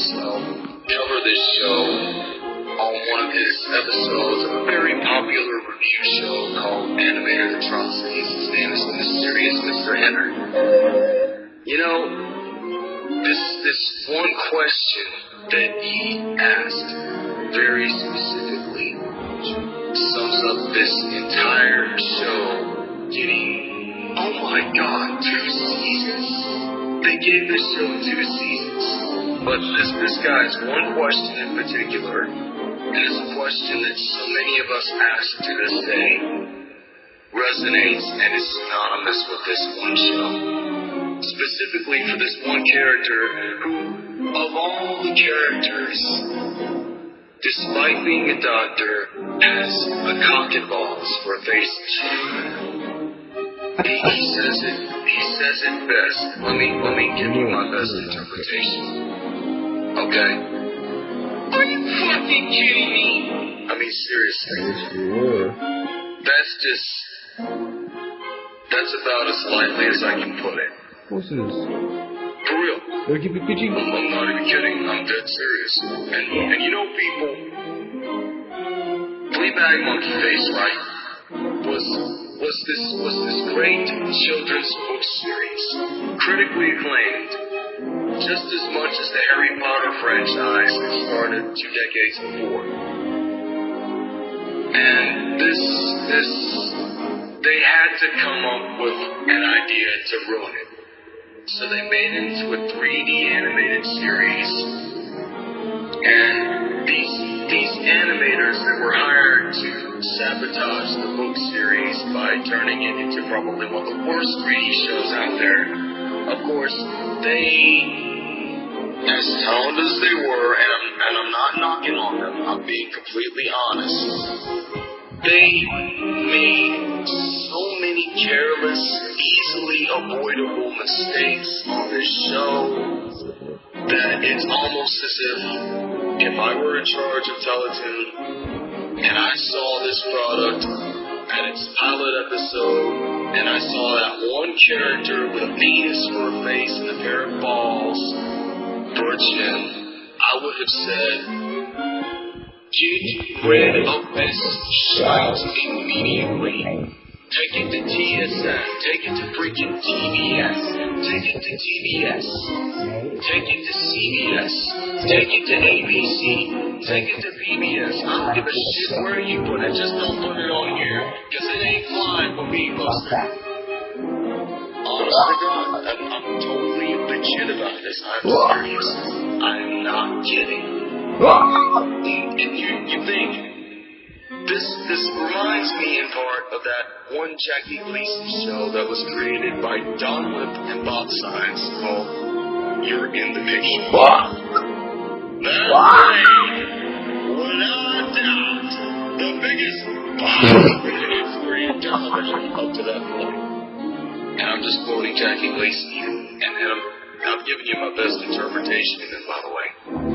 cover this show on one of his episodes of a very popular review show called Animated Atrocities. His name is Mysterious Mr. Enter. You know, this this one question that he asked very specifically sums up this entire show getting oh my god, two seasons? They gave this show two seasons. But this this guy's one question in particular, and it's a question that so many of us ask to this day, resonates and is synonymous with this one show. Specifically for this one character who, of all the characters, despite being a doctor, has a cock and balls for a face. He, he says it. He says it best. Let me let me give you my best mm-hmm. interpretation. Okay. Are you fucking kidding me? I mean seriously. Yes, you were. That's just. That's about as lightly as I can put it. Of course it is. For real. They'll keep it PG. I'm, I'm not even kidding. I'm dead serious. And and you know, people, Fleabag Monkey Face, right? Was was this was this great children's book series, critically acclaimed, just as much as the Harry Potter franchise that started two decades before. And this this they had to come up with an idea to ruin it. So they made it into a 3D animated series. And these these animators that were hired to sabotage the book series by turning it into probably one of the worst 3D shows out there. Of course, they as talented as they were, and I'm and I'm not knocking on them, I'm being completely honest. They made so many careless, easily avoidable mistakes on this show that it's almost as if if I were in charge of Teletoon and I saw this product at its pilot episode and I saw that one character with a penis for a face and a pair of balls for a chin, I would have said, Get rid of this shite immediately. Take it to TSN. Take it to freaking TBS. Take it to TBS. Take it to CBS. Take it to ABC. Take it to PBS. I don't give a shit where you put it. Just don't put it on here. Because it ain't flying for me, Buster. Oh Honest to God, I'm, I'm totally legit about this. I'm serious. I'm not kidding. Ah! And you, you think this this reminds me in part of that one Jackie Gleason show that was created by Don Lipp and Bob Synes called You're in the Picture. That thing, without doubt, the biggest Korean television up to that point. And I'm just quoting Jackie Gleason here. And, and I'm, I'm giving you my best interpretation of it, by the way.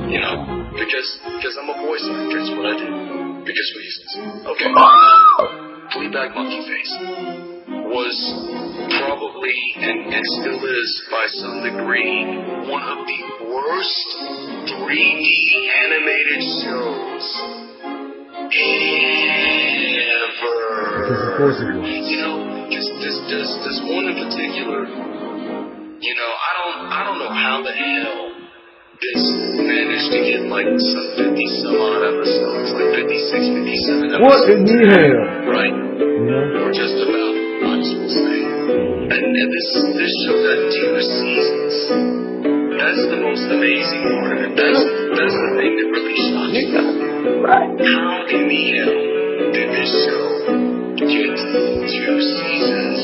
You know, because because I'm a voice actor, it's what I do. Because reasons. Okay. Fleabag Monkey Face was probably and, and still is by some degree one of the worst 3D animated shows Because of ever. course it was. You know, this this this this one in particular. You know, I don't I don't know how the hell this managed to get like some fifty some odd episodes, like 56, 57 episodes. What in the hell? Right, know? or just about, I just will say. And, and this this show got two seasons. That's the most amazing part of it. That's that's the thing that really shocks me. How in the hell did this show get two seasons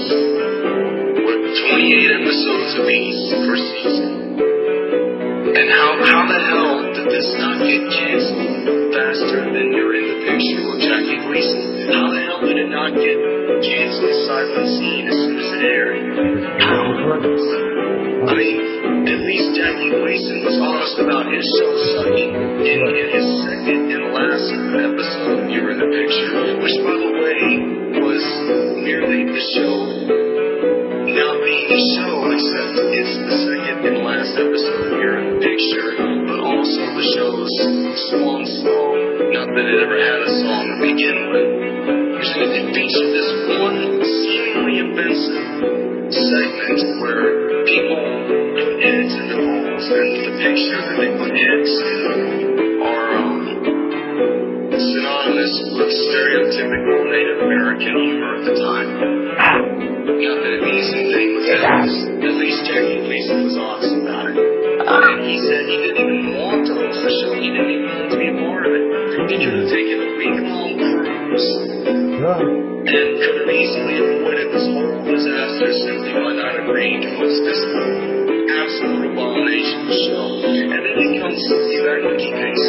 with 28 episodes apiece per season? Not get canceled faster than you're in the picture with Jackie Gleason? How the hell did it not get canceled sight unseen as soon as it aired? How? I mean, at least Jackie Gleason was honest about his show sucking in, in his second and last episode song. Not that it ever had a song to begin with. It featured this one seemingly offensive segment where people put eggs into bowls, and the picture that they put eggs in are um, synonymous with stereotypical Native American humor at the time. Not that an easy thing was that, at least Jackie Gleason was honest about it. And he said he didn't even want to host the show, he didn't even want to be a part of it. He could have taken a week long cruise Yeah. and could have easily avoided this whole disaster simply by not agreeing to host this absolute abomination show. And then it comes to the Monkey Face.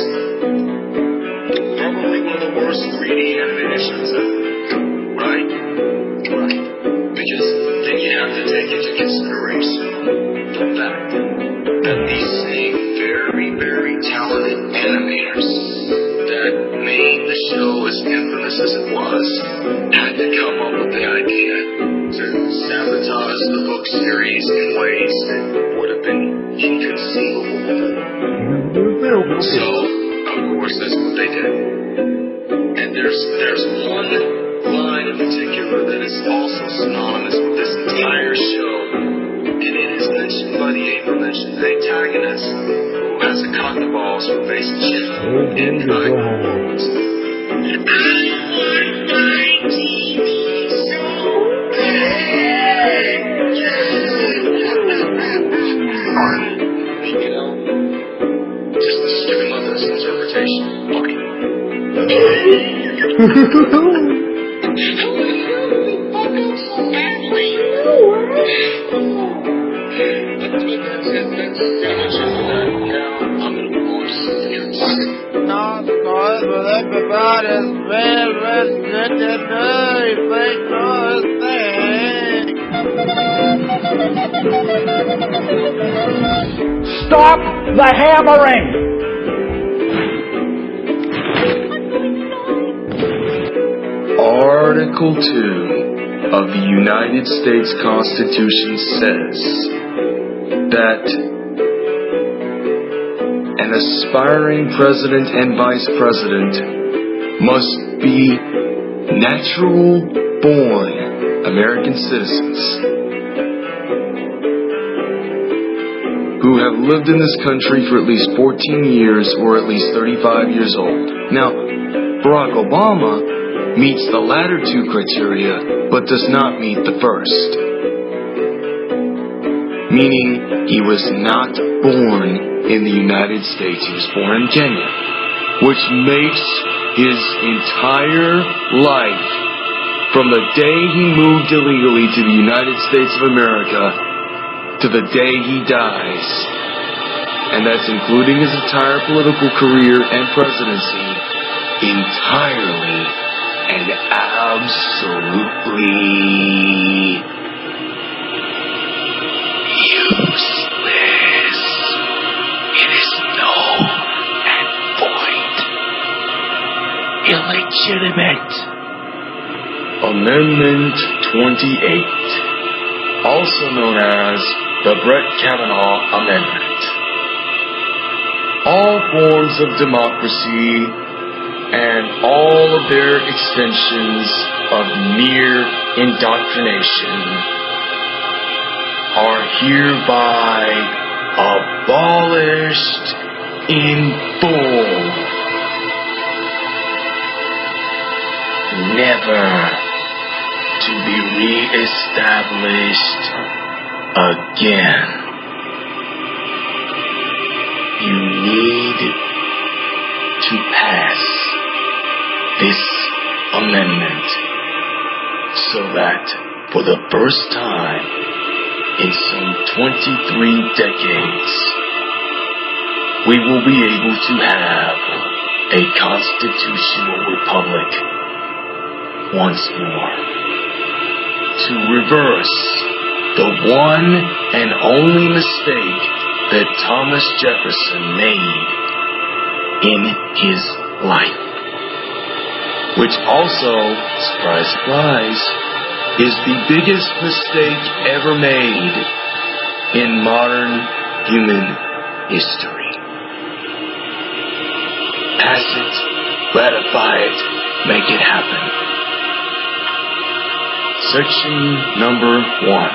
Probably one of the worst 3D animations ever. Right? Right. Because then you have to take into consideration Now a interpretation. Okay. I'm gonna move on to something else. Not noise with everybody's favorite legendary fake noise thing. Stop the hammering! Article 2 of the United States Constitution says that an aspiring president and vice president must be natural born American citizens who have lived in this country for at least 14 years or at least 35 years old. Now, Barack Obama meets the latter two criteria, but does not meet the first. Meaning, he was not born in the United States, he was born in Kenya, which makes his entire life, from the day he moved illegally to the United States of America, to the day he dies, and that's including his entire political career and presidency, entirely and absolutely useless. It is null and void. Illegitimate. Amendment 28, also known as the Brett Kavanaugh Amendment. All forms of democracy and all of their extensions of mere indoctrination are hereby abolished in full. Never to be re-established again. You need to pass this amendment so that for the first time in some 23 decades, we will be able to have a constitutional republic once more. To reverse the one and only mistake that Thomas Jefferson made in his life which also, surprise, surprise, is the biggest mistake ever made in modern human history. Pass it, ratify it, make it happen. Section number one.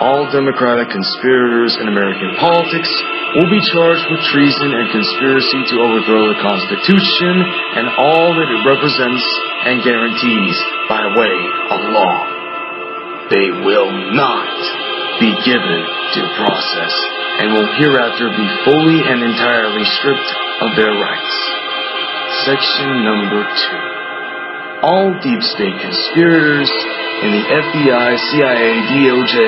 All Democratic conspirators in American politics will be charged with treason and conspiracy to overthrow the Constitution and all that it represents and guarantees by way of law. They will not be given due process and will hereafter be fully and entirely stripped of their rights. Section number two. All deep state conspirators in the FBI, CIA, DOJ,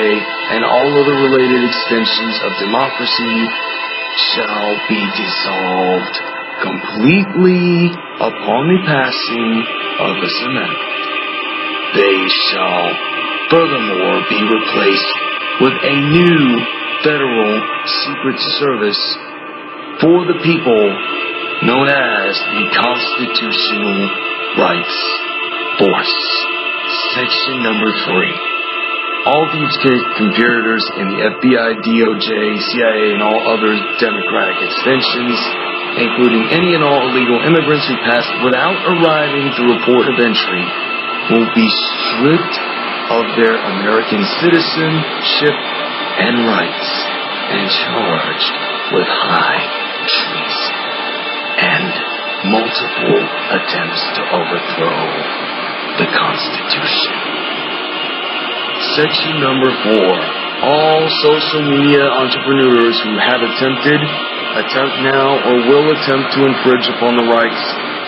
and all other related extensions of democracy shall be dissolved completely upon the passing of the amendment. They shall furthermore be replaced with a new federal secret service for the people known as the Constitutional Rights Force. Section number three. All these conspirators in the FBI, DOJ, CIA, and all other Democratic extensions, including any and all illegal immigrants who passed without arriving through a port of entry, will be stripped of their American citizenship and rights and charged with high treason and multiple attempts to overthrow the Constitution. Section number four. All social media entrepreneurs who have attempted, attempt now, or will attempt to infringe upon the rights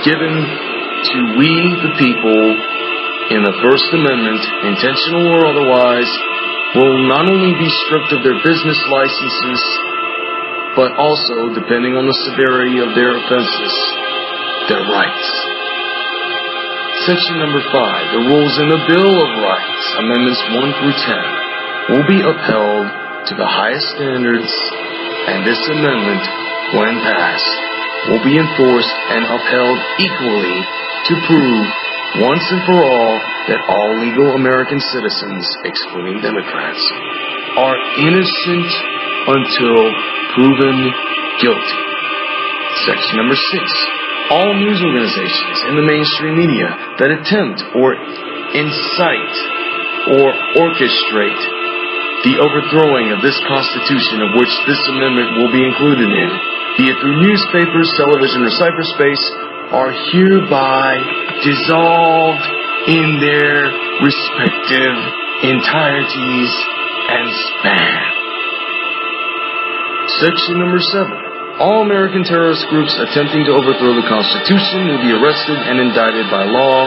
given to we the people in the First Amendment, intentional or otherwise, will not only be stripped of their business licenses, but also, depending on the severity of their offenses, their rights. Section number 5. The rules in the Bill of Rights, Amendments 1 through 10, will be upheld to the highest standards, and this amendment, when passed, will be enforced and upheld equally to prove once and for all that all legal American citizens, excluding Democrats, are innocent until proven guilty. Section number 6 all news organizations in the mainstream media that attempt or incite or orchestrate the overthrowing of this Constitution of which this amendment will be included in, be it through newspapers, television, or cyberspace, are hereby dissolved in their respective entireties and span. Section number seven. All American terrorist groups attempting to overthrow the Constitution will be arrested and indicted by law.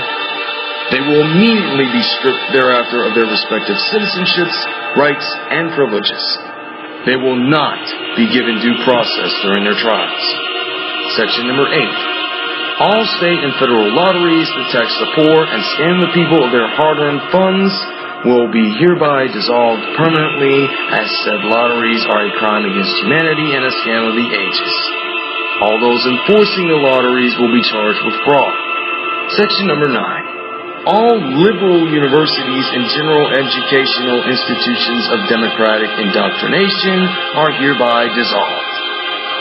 They will immediately be stripped thereafter of their respective citizenships, rights, and privileges. They will not be given due process during their trials. Section number 8. All state and federal lotteries that tax the poor and scam the people of their hard-earned funds will be hereby dissolved permanently as said lotteries are a crime against humanity and a scam of the ages. All those enforcing the lotteries will be charged with fraud. Section number 9. All liberal universities and general educational institutions of democratic indoctrination are hereby dissolved.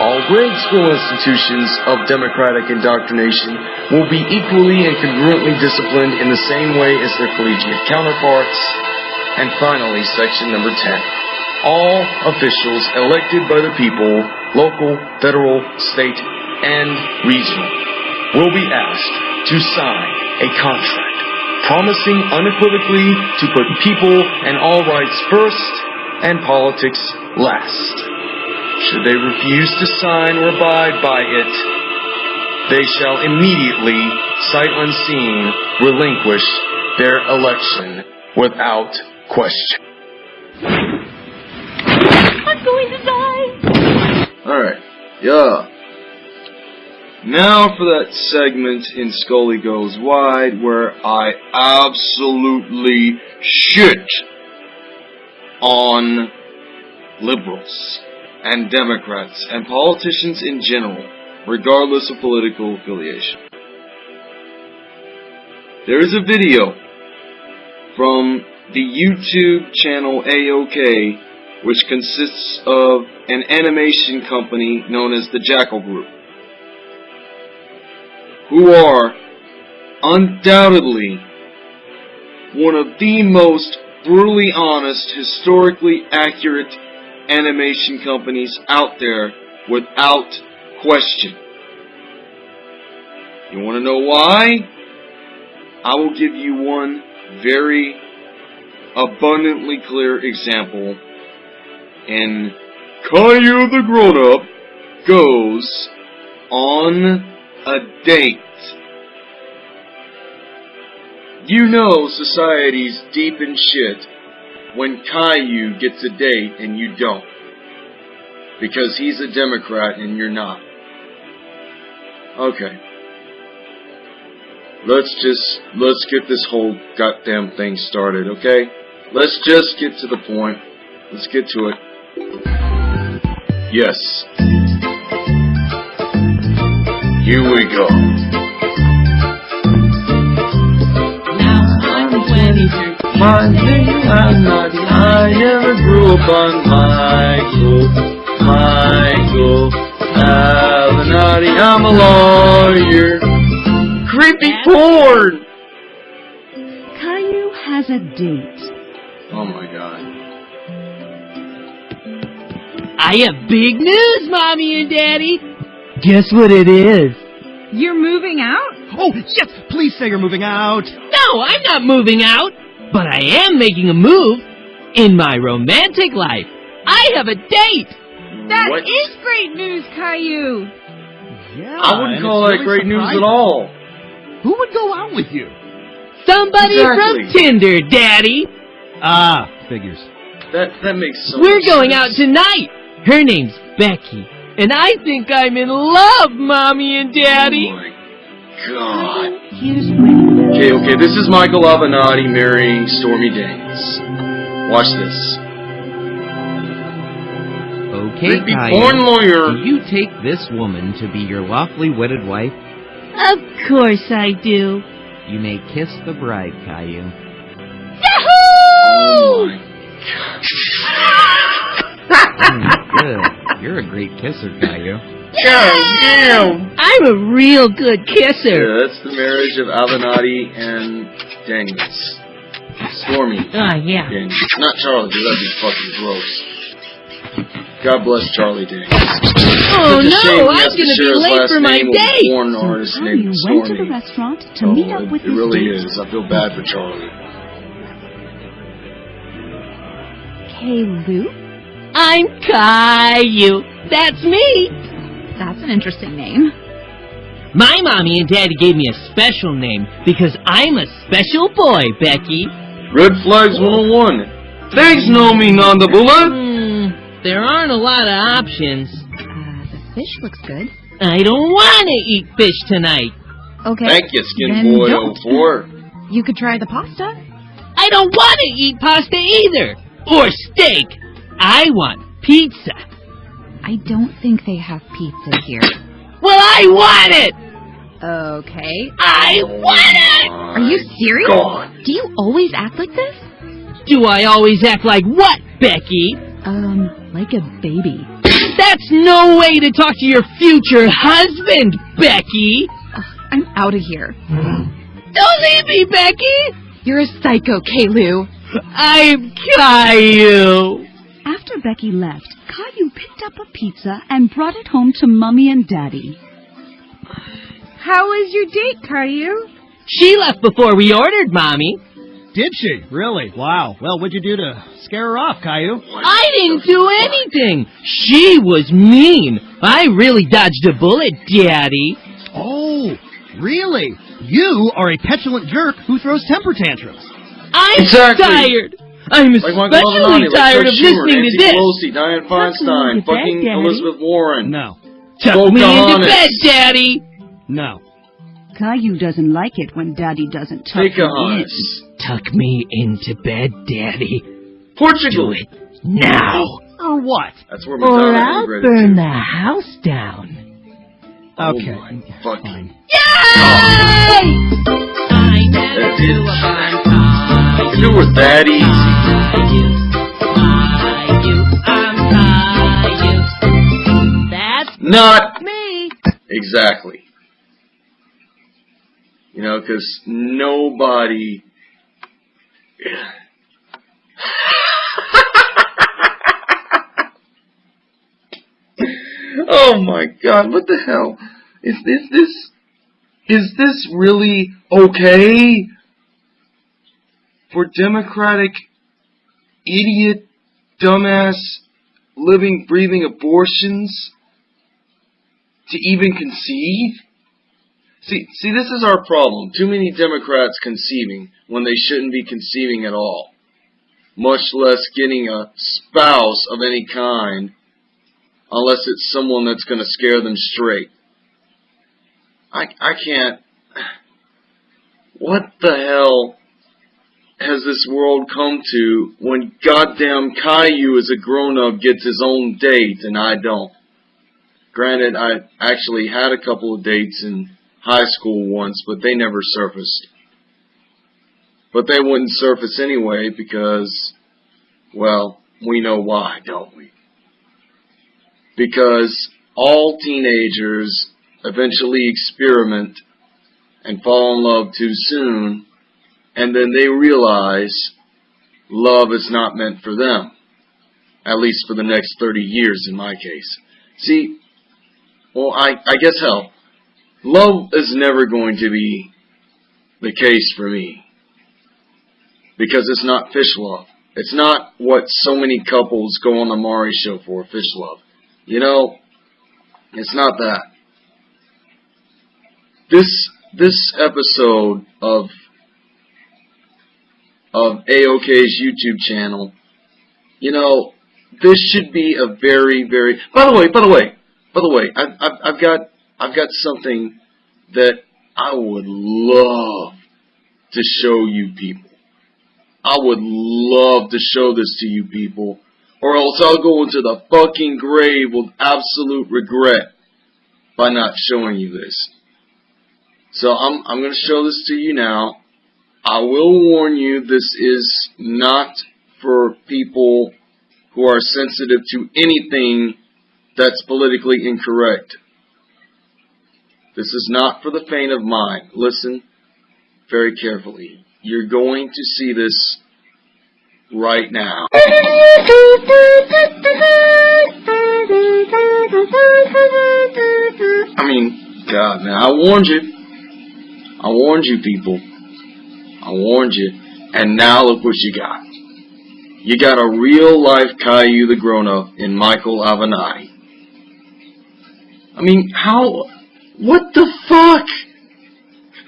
All grade school institutions of democratic indoctrination will be equally and congruently disciplined in the same way as their collegiate counterparts. And finally, section number 10. All officials elected by the people, local, federal, state, and regional, will be asked to sign a contract promising unequivocally to put people and all rights first and politics last. Should they refuse to sign or abide by it, they shall immediately, sight unseen, relinquish their election without question. I'm going to die. Alright, yeah. Now for that segment in Scully Goes Wide where I absolutely shit on liberals and Democrats and politicians in general, regardless of political affiliation. There is a video from the YouTube channel AOK, which consists of an animation company known as the Jackal Group, who are undoubtedly one of the most brutally honest, historically accurate animation companies out there without question. You want to know why? I will give you one very abundantly clear example. And Caillou the Grown Up goes on a date. You know society's deep in shit when Caillou gets a date and you don't. Because he's a Democrat and you're not. Okay. Let's just, let's get this whole goddamn thing started, okay? Let's just get to the point. Let's get to it. Yes. Here we go. 23. My name I'm naughty. I never grew up on Michael. Michael. Avenatti. I'm a lawyer. Creepy porn! Caillou has a date. Oh my god. I have big news, Mommy and Daddy. Guess what it is? You're moving out? Oh, yes, please say you're moving out. No, I'm not moving out, but I am making a move in my romantic life. I have a date. That is What? great news, Caillou. Yeah. I wouldn't call that really great news at all. Who would go out with you? Somebody Exactly. from Tinder, Daddy. Ah, figures. That that makes so We're much going out tonight. Her name's Becky, and I think I'm in love, Mommy and Daddy. Oh my god. Here's when Okay, okay, this is Michael Avenatti marrying Stormy Daniels. Watch this. Okay, Creepy Caillou. porn lawyer. Do you take this woman to be your lawfully wedded wife? Of course I do. You may kiss the bride, Caillou. Oh my Mm, good. You're a great kisser, Caillou. god damn! I'm a real good kisser. Yeah, that's the marriage of Avenatti and Daniels. Stormy Ah, yeah. Daniels. Not Charlie, 'cause that'd be fucking gross. God bless Charlie Daniels. Oh Such a shame no, I'm gonna be late for my name with a date. Porn artist Caillou named went to the restaurant to Oh, meet up it, with it his really date. is. I feel bad for Charlie. Caillou? I'm Caillou. That's me. That's an interesting name. My mommy and daddy gave me a special name because I'm a special boy, Becky. Red Flags 101. Thanks, Nomi Nandabula. Hmm, there aren't a lot of options. Uh, the fish looks good. I don't want to eat fish tonight. Okay. Thank you, Skin Then Boy don't. 04. You could try the pasta. I don't want to eat pasta either. Or steak. I want pizza. I don't think they have pizza here. Well, I want it. Okay. I want it. Are you serious? God. Do you always act like this? Do I always act like what, Becky? Um, like a baby. That's no way to talk to your future husband, Becky. Ugh, I'm out of here. Don't leave me, Becky. You're a psycho, Caillou. I'm Caillou. After Becky left, Caillou picked up a pizza and brought it home to Mummy and Daddy. How was your date, Caillou? She left before we ordered, Mommy. Did she? Really? Wow. Well, what'd you do to scare her off, Caillou? I didn't do anything. She was mean. I really dodged a bullet, Daddy. Oh, really? You are a petulant jerk who throws temper tantrums. I'm Exactly. tired. I'm Like Michael especially Avenatti, like tired Chuck of Schumer, listening Nancy to this. Pelosi, Dianne Feinstein, into bed, fucking Daddy. Elizabeth Warren. No. Tuck me into Pocahontas. bed, Daddy. No. Caillou doesn't like it when Daddy doesn't tuck Take him in. Tuck me into bed, Daddy. Portugal. Do it now. Or what? That's where Or Madonna I'll burn the house down. Oh, okay. Oh my fucking. Fine. Yay! I That never did grew up check. on top. If it that easy, not Me. exactly. You know, because nobody. oh my God! What the hell is this? This is this really okay for Democratic idiot, dumbass, living, breathing abortions to even conceive? See, see, this is our problem. Too many Democrats conceiving when they shouldn't be conceiving at all, much less getting a spouse of any kind, unless it's someone that's going to scare them straight. I, I can't. What the hell has this world come to when goddamn Caillou as a grown up gets his own date and I don't? Granted, I actually had a couple of dates in high school once, but they never surfaced. But they wouldn't surface anyway because, well, we know why, don't we? Because all teenagers eventually experiment and fall in love too soon, and then they realize love is not meant for them. At least for the next 30 years in my case. See, well, I, I guess hell, love is never going to be the case for me. Because it's not fish love. It's not what so many couples go on the Maury show for, fish love. You know, it's not that. This this episode of of AOK's YouTube channel, you know, this should be a very, very. By the way, by the way, by the way, I've, I've, I've got I've got something that I would love to show you people. I would love to show this to you people, or else I'll go into the fucking grave with absolute regret by not showing you this. So I'm I'm going to show this to you now. I will warn you, this is not for people who are sensitive to anything that's politically incorrect. This is not for the faint of mind. Listen very carefully. You're going to see this right now. I mean, God, man, I warned you. I warned you, people. I warned you. And now look what you got. You got a real life Caillou the grown up in Michael Avenatti. I mean, how. What the fuck?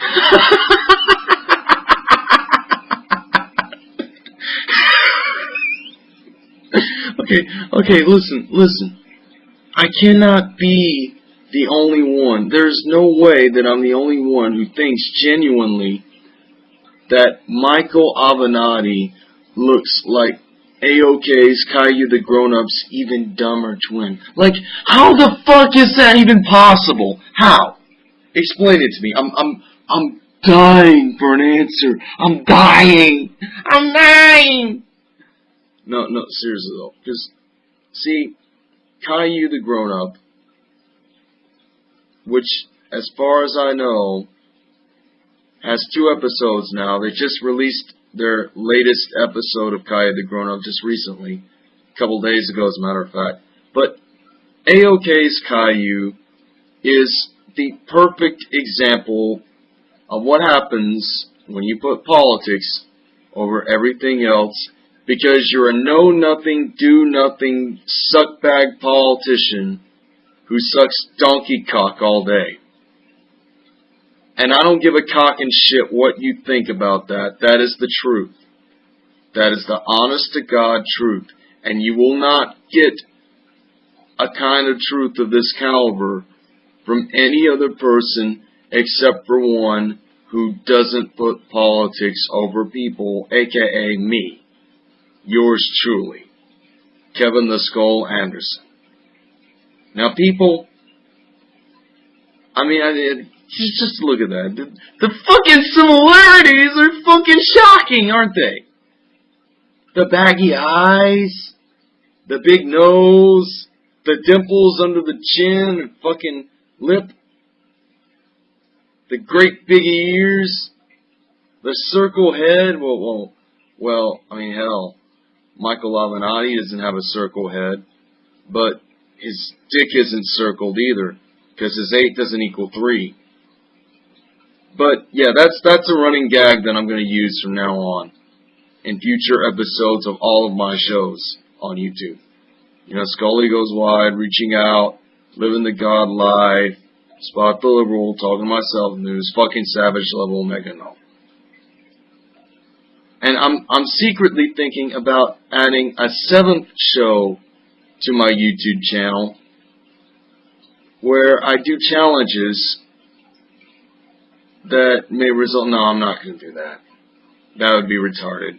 okay, okay, listen, listen. I cannot be the only one. There's no way that I'm the only one who thinks genuinely that Michael Avenatti looks like AOK's Caillou the Grown Up's even dumber twin. Like, how the fuck is that even possible? How? Explain it to me. I'm, I'm, I'm dying for an answer. I'm dying. I'm dying. No, no, seriously though. Because, see, Caillou the Grown Up, which, as far as I know, has two episodes now. They just released their latest episode of Caillou the Grown Up just recently, a couple days ago, as a matter of fact. But AOK's Caillou is the perfect example of what happens when you put politics over everything else because you're a know nothing, do nothing, suckbag politician who sucks donkey cock all day. And I don't give a cock and shit what you think about that. That is the truth. That is the honest to God truth. And you will not get a kind of truth of this caliber from any other person except for one who doesn't put politics over people, aka me. Yours truly, Kevin the Skull Anderson. Now, people, I mean, I, Just, just look at that. The, the fucking similarities are fucking shocking, aren't they? The baggy eyes, the big nose, the dimples under the chin and fucking lip, the great big ears, the circle head. Well, well, well. I mean, hell, Michael Avenatti doesn't have a circle head, but his dick isn't circled either, because his eight doesn't equal three. But yeah, that's that's a running gag that I'm going to use from now on in future episodes of all of my shows on YouTube. You know, Scully goes wide, reaching out, living the God life, spot the liberal, talking to myself news, fucking savage level mega no. And I'm I'm secretly thinking about adding a seventh show to my YouTube channel where I do challenges that may result. No, I'm not going to do that. That would be retarded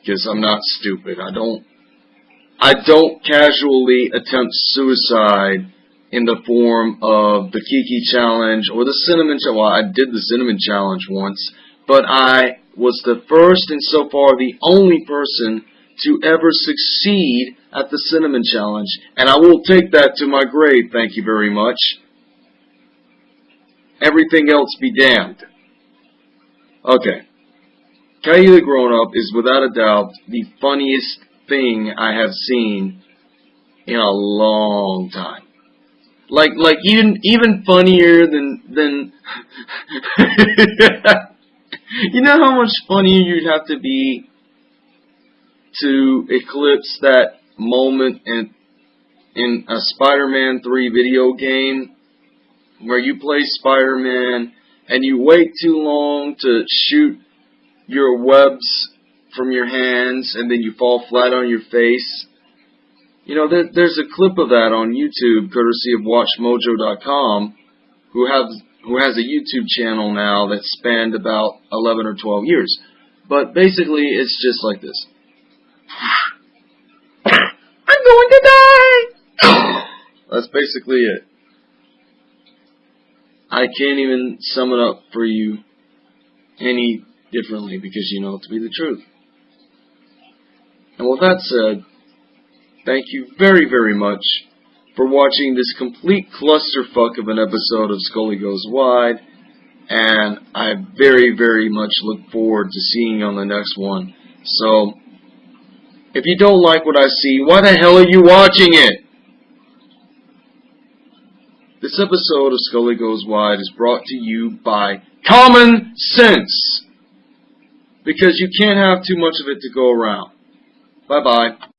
because I'm not stupid. I don't. I don't casually attempt suicide in the form of the Kiki challenge or the cinnamon challenge. Well, I did the cinnamon challenge once, but I was the first and so far the only person to ever succeed at the cinnamon challenge, and I will take that to my grave. Thank you very much. Everything else be damned. Okay. Caillou the Grown Up is without a doubt the funniest thing I have seen in a long time. Like, like even even funnier than than. you know how much funnier you'd have to be to eclipse that moment in in a Spider-Man 3 video game where you play Spider-Man and you wait too long to shoot your webs from your hands and then you fall flat on your face. You know, there, there's a clip of that on YouTube, courtesy of WatchMojo.com, who have who has a YouTube channel now that spanned about 11 or 12 years. But basically, it's just like this. I'm going to die! That's basically it. I can't even sum it up for you any differently because you know it to be the truth. And with that said, thank you very, very much for watching this complete clusterfuck of an episode of Scully Goes Wide. And I very, very much look forward to seeing you on the next one. So, if you don't like what I see, why the hell are you watching it? This episode of Scully Goes Wide is brought to you by Common Sense. Because you can't have too much of it to go around. Bye bye.